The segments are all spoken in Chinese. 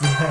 两倍，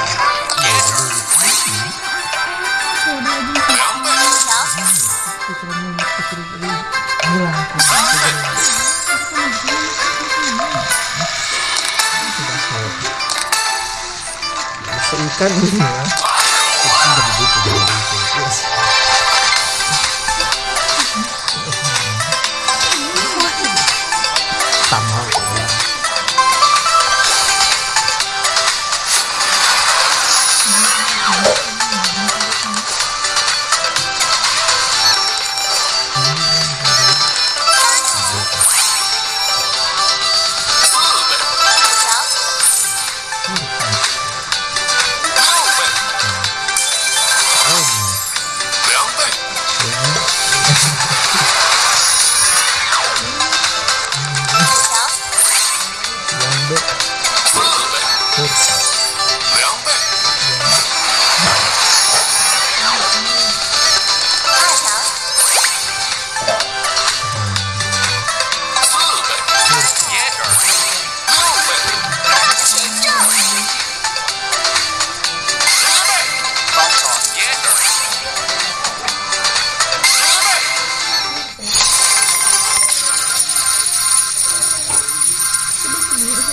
bukan ini ya. Yeah.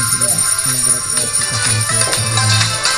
dan juga menurut kita